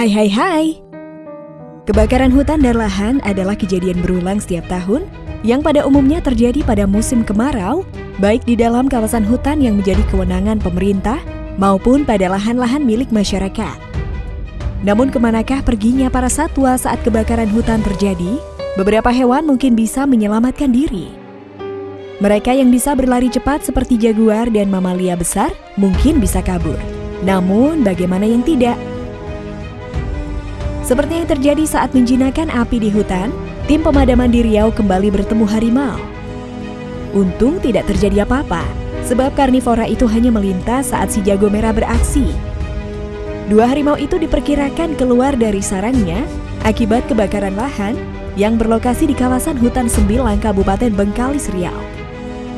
Hai hai hai. Kebakaran hutan dan lahan adalah kejadian berulang setiap tahun yang pada umumnya terjadi pada musim kemarau, baik di dalam kawasan hutan yang menjadi kewenangan pemerintah maupun pada lahan-lahan milik masyarakat. Namun ke manakah perginya para satwa saat kebakaran hutan terjadi? Beberapa hewan mungkin bisa menyelamatkan diri. Mereka yang bisa berlari cepat seperti jaguar dan mamalia besar mungkin bisa kabur. Namun bagaimana yang tidak? Seperti yang terjadi saat menjinakkan api di hutan, tim pemadaman di Riau kembali bertemu harimau. Untung tidak terjadi apa-apa, sebab karnivora itu hanya melintas saat si jago merah beraksi. Dua harimau itu diperkirakan keluar dari sarangnya akibat kebakaran lahan yang berlokasi di kawasan hutan Sembilang Kabupaten Bengkalis Riau.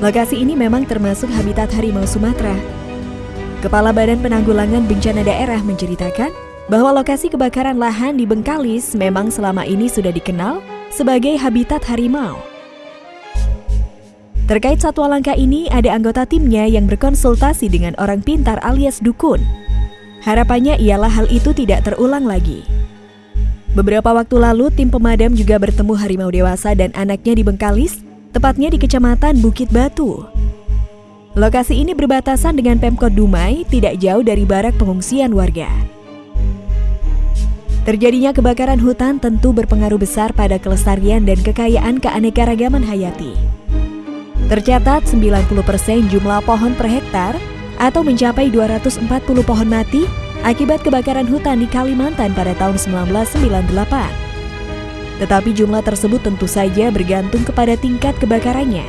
Lokasi ini memang termasuk habitat harimau Sumatera. Kepala Badan Penanggulangan Bencana Daerah menceritakan bahwa lokasi kebakaran lahan di Bengkalis memang selama ini sudah dikenal sebagai habitat harimau. Terkait satwa langka ini, ada anggota timnya yang berkonsultasi dengan orang pintar alias dukun. Harapannya ialah hal itu tidak terulang lagi. Beberapa waktu lalu, tim pemadam juga bertemu harimau dewasa dan anaknya di Bengkalis, tepatnya di Kecamatan Bukit Batu. Lokasi ini berbatasan dengan Pemkot Dumai, tidak jauh dari barak pengungsian warga. Terjadinya kebakaran hutan tentu berpengaruh besar pada kelestarian dan kekayaan keanekaragaman hayati. Tercatat 90% jumlah pohon per hektar atau mencapai 240 pohon mati akibat kebakaran hutan di Kalimantan pada tahun 1998. Tetapi jumlah tersebut tentu saja bergantung kepada tingkat kebakarannya.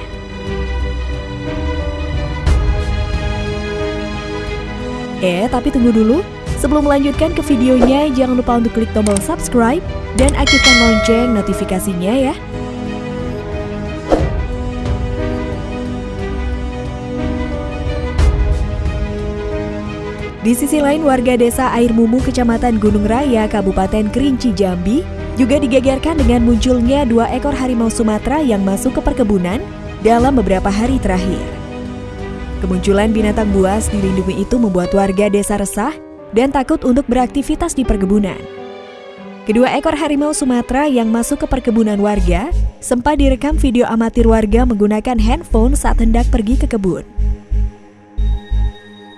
Eh, tapi tunggu dulu, Sebelum melanjutkan ke videonya, jangan lupa untuk klik tombol subscribe dan aktifkan lonceng notifikasinya ya. Di sisi lain, warga desa Air Mumu, Kecamatan Gunung Raya, Kabupaten Kerinci, Jambi, juga digegerkan dengan munculnya dua ekor harimau Sumatera yang masuk ke perkebunan dalam beberapa hari terakhir. Kemunculan binatang buas dilindungi itu membuat warga desa resah dan takut untuk beraktivitas di perkebunan. Kedua ekor harimau Sumatera yang masuk ke perkebunan warga sempat direkam video amatir warga menggunakan handphone saat hendak pergi ke kebun.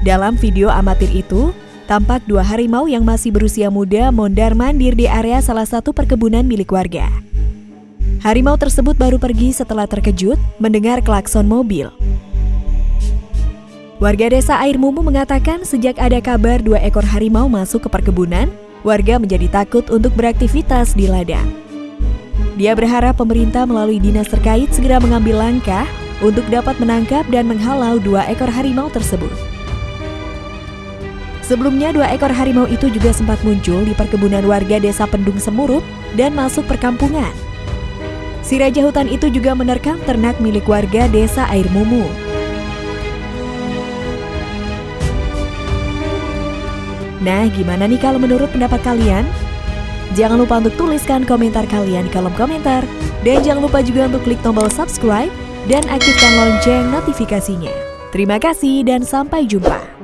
Dalam video amatir itu, tampak dua harimau yang masih berusia muda mondar-mandir di area salah satu perkebunan milik warga. Harimau tersebut baru pergi setelah terkejut mendengar klakson mobil. Warga desa Air Mumu mengatakan sejak ada kabar dua ekor harimau masuk ke perkebunan, warga menjadi takut untuk beraktivitas di ladang. Dia berharap pemerintah melalui dinas terkait segera mengambil langkah untuk dapat menangkap dan menghalau dua ekor harimau tersebut. Sebelumnya, dua ekor harimau itu juga sempat muncul di perkebunan warga desa Pendung Semurup dan masuk perkampungan. Si raja hutan itu juga menerkam ternak milik warga desa Air Mumu. Nah, gimana nih kalau menurut pendapat kalian? Jangan lupa untuk tuliskan komentar kalian di kolom komentar. Dan jangan lupa juga untuk klik tombol subscribe dan aktifkan lonceng notifikasinya. Terima kasih dan sampai jumpa.